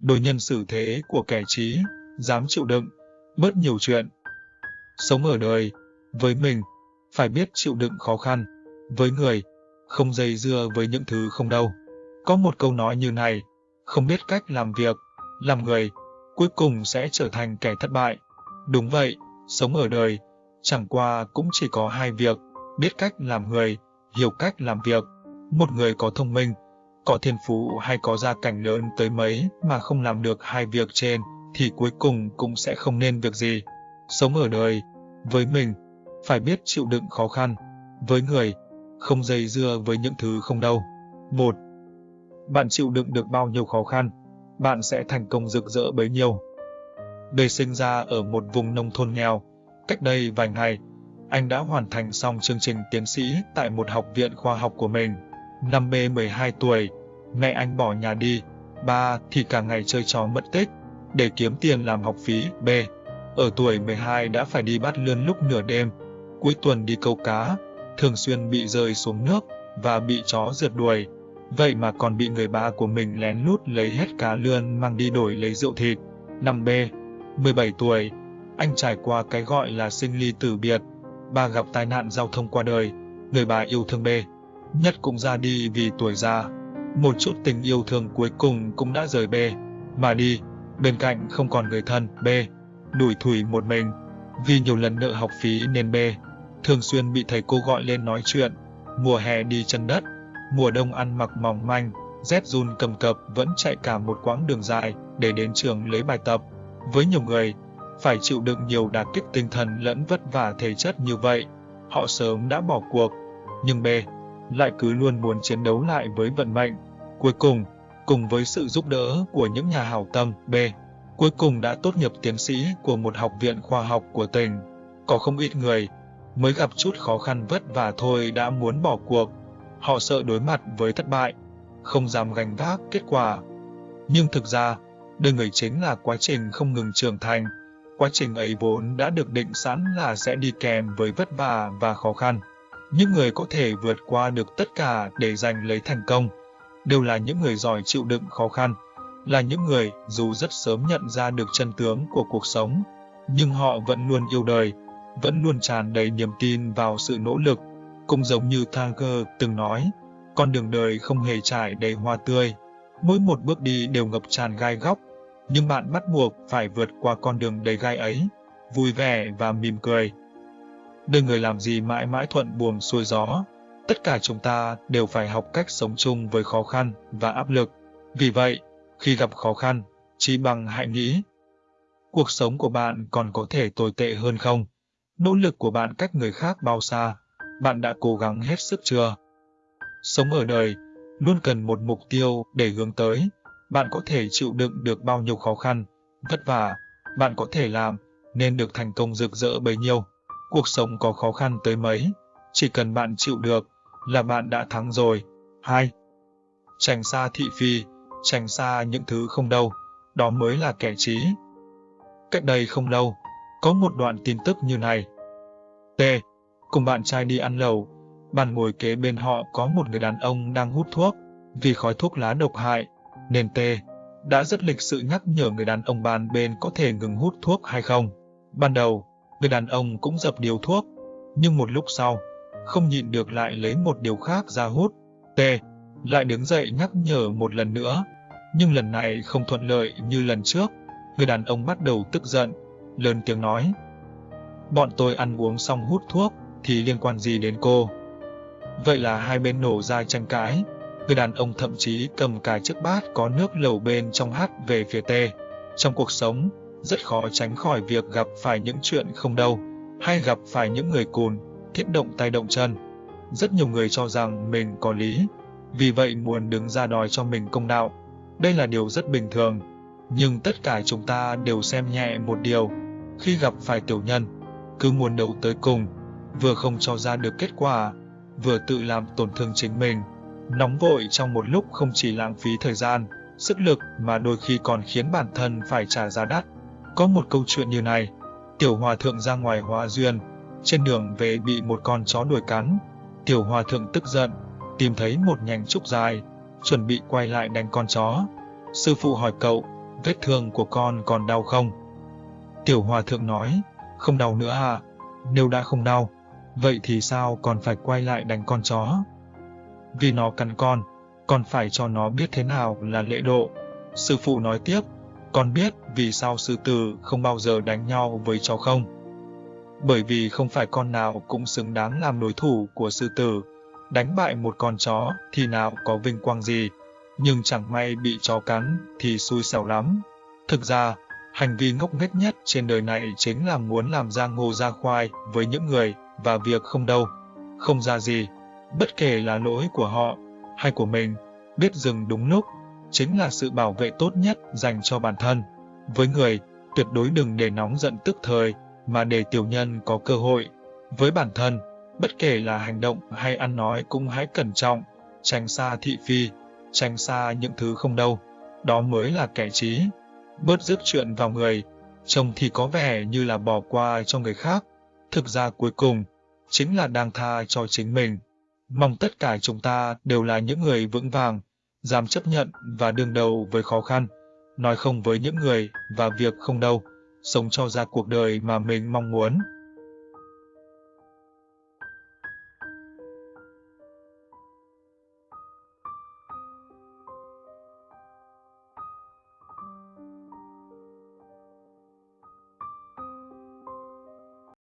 đối nhân xử thế của kẻ trí, dám chịu đựng, bớt nhiều chuyện. Sống ở đời, với mình, phải biết chịu đựng khó khăn, với người, không dây dưa với những thứ không đâu. Có một câu nói như này, không biết cách làm việc, làm người, cuối cùng sẽ trở thành kẻ thất bại. Đúng vậy, sống ở đời, chẳng qua cũng chỉ có hai việc, biết cách làm người, hiểu cách làm việc. Một người có thông minh, có thiên phú hay có gia cảnh lớn tới mấy mà không làm được hai việc trên, thì cuối cùng cũng sẽ không nên việc gì. Sống ở đời, với mình, phải biết chịu đựng khó khăn, với người, không dây dưa với những thứ không đâu. Một, Bạn chịu đựng được bao nhiêu khó khăn, bạn sẽ thành công rực rỡ bấy nhiêu. Đời sinh ra ở một vùng nông thôn nghèo, cách đây vài ngày, anh đã hoàn thành xong chương trình tiến sĩ tại một học viện khoa học của mình. Năm B 12 tuổi, ngày anh bỏ nhà đi, ba thì cả ngày chơi trò mất tích, để kiếm tiền làm học phí. B. Ở tuổi 12 đã phải đi bắt lươn lúc nửa đêm, cuối tuần đi câu cá, thường xuyên bị rơi xuống nước và bị chó rượt đuổi. Vậy mà còn bị người ba của mình lén lút lấy hết cá lươn mang đi đổi lấy rượu thịt. 5B. 17 tuổi, anh trải qua cái gọi là sinh ly tử biệt. Ba gặp tai nạn giao thông qua đời, người bà yêu thương B. Nhất cũng ra đi vì tuổi già. Một chút tình yêu thương cuối cùng cũng đã rời B. Mà đi, bên cạnh không còn người thân B. Đuổi thủi một mình. Vì nhiều lần nợ học phí nên B. Thường xuyên bị thầy cô gọi lên nói chuyện. Mùa hè đi chân đất, mùa đông ăn mặc mỏng manh, rét run cầm cập vẫn chạy cả một quãng đường dài để đến trường lấy bài tập. Với nhiều người, phải chịu đựng nhiều đả kích tinh thần lẫn vất vả thể chất như vậy, họ sớm đã bỏ cuộc. Nhưng B lại cứ luôn muốn chiến đấu lại với vận mệnh. Cuối cùng, cùng với sự giúp đỡ của những nhà hảo tâm B, cuối cùng đã tốt nghiệp tiến sĩ của một học viện khoa học của tỉnh. Có không ít người mới gặp chút khó khăn vất vả thôi đã muốn bỏ cuộc. Họ sợ đối mặt với thất bại, không dám gánh vác kết quả. Nhưng thực ra, đời người chính là quá trình không ngừng trưởng thành. Quá trình ấy vốn đã được định sẵn là sẽ đi kèm với vất vả và khó khăn. Những người có thể vượt qua được tất cả để giành lấy thành công, đều là những người giỏi chịu đựng khó khăn, là những người dù rất sớm nhận ra được chân tướng của cuộc sống, nhưng họ vẫn luôn yêu đời, vẫn luôn tràn đầy niềm tin vào sự nỗ lực. Cũng giống như Tiger từng nói, con đường đời không hề trải đầy hoa tươi, mỗi một bước đi đều ngập tràn gai góc, nhưng bạn bắt buộc phải vượt qua con đường đầy gai ấy, vui vẻ và mỉm cười. Đời người làm gì mãi mãi thuận buồm xuôi gió, tất cả chúng ta đều phải học cách sống chung với khó khăn và áp lực. Vì vậy, khi gặp khó khăn, chỉ bằng hãy nghĩ, cuộc sống của bạn còn có thể tồi tệ hơn không? Nỗ lực của bạn cách người khác bao xa? Bạn đã cố gắng hết sức chưa? Sống ở đời, luôn cần một mục tiêu để hướng tới. Bạn có thể chịu đựng được bao nhiêu khó khăn, vất vả, bạn có thể làm, nên được thành công rực rỡ bấy nhiêu. Cuộc sống có khó khăn tới mấy, chỉ cần bạn chịu được, là bạn đã thắng rồi. 2. Tránh xa thị phi, tránh xa những thứ không đâu, đó mới là kẻ trí. Cách đây không lâu, có một đoạn tin tức như này. T. Cùng bạn trai đi ăn lẩu, bàn ngồi kế bên họ có một người đàn ông đang hút thuốc, vì khói thuốc lá độc hại, nên T. đã rất lịch sự nhắc nhở người đàn ông bàn bên có thể ngừng hút thuốc hay không. Ban đầu, người đàn ông cũng dập điều thuốc, nhưng một lúc sau, không nhịn được lại lấy một điều khác ra hút. T. lại đứng dậy nhắc nhở một lần nữa, nhưng lần này không thuận lợi như lần trước. Người đàn ông bắt đầu tức giận, lớn tiếng nói. Bọn tôi ăn uống xong hút thuốc, thì liên quan gì đến cô? Vậy là hai bên nổ ra tranh cãi. Người đàn ông thậm chí cầm cả chiếc bát có nước lẩu bên trong hắt về phía T. Trong cuộc sống, rất khó tránh khỏi việc gặp phải những chuyện không đâu, hay gặp phải những người cùn, thiết động tay động chân. Rất nhiều người cho rằng mình có lý, vì vậy muốn đứng ra đòi cho mình công đạo. Đây là điều rất bình thường, nhưng tất cả chúng ta đều xem nhẹ một điều. Khi gặp phải tiểu nhân, cứ muốn đấu tới cùng, vừa không cho ra được kết quả, vừa tự làm tổn thương chính mình. Nóng vội trong một lúc không chỉ lãng phí thời gian, sức lực mà đôi khi còn khiến bản thân phải trả giá đắt. Có một câu chuyện như này, tiểu hòa thượng ra ngoài hóa duyên, trên đường về bị một con chó đuổi cắn. Tiểu hòa thượng tức giận, tìm thấy một nhành trúc dài, chuẩn bị quay lại đánh con chó. Sư phụ hỏi cậu, vết thương của con còn đau không? Tiểu hòa thượng nói, không đau nữa à, nếu đã không đau, vậy thì sao còn phải quay lại đánh con chó? Vì nó cắn con, còn phải cho nó biết thế nào là lễ độ. Sư phụ nói tiếp, con biết vì sao sư tử không bao giờ đánh nhau với chó không? Bởi vì không phải con nào cũng xứng đáng làm đối thủ của sư tử. Đánh bại một con chó thì nào có vinh quang gì, nhưng chẳng may bị chó cắn thì xui xẻo lắm. Thực ra, hành vi ngốc nghếch nhất trên đời này chính là muốn làm ra ngô ra khoai với những người và việc không đâu, không ra gì, bất kể là lỗi của họ hay của mình, biết dừng đúng lúc, chính là sự bảo vệ tốt nhất dành cho bản thân. Với người, tuyệt đối đừng để nóng giận tức thời, mà để tiểu nhân có cơ hội. Với bản thân, bất kể là hành động hay ăn nói cũng hãy cẩn trọng, tránh xa thị phi, tránh xa những thứ không đâu. Đó mới là kẻ trí. Bớt dứt chuyện vào người, trông thì có vẻ như là bỏ qua cho người khác. Thực ra cuối cùng, chính là đang tha cho chính mình. Mong tất cả chúng ta đều là những người vững vàng, dám chấp nhận và đương đầu với khó khăn, nói không với những người và việc không đâu, sống cho ra cuộc đời mà mình mong muốn.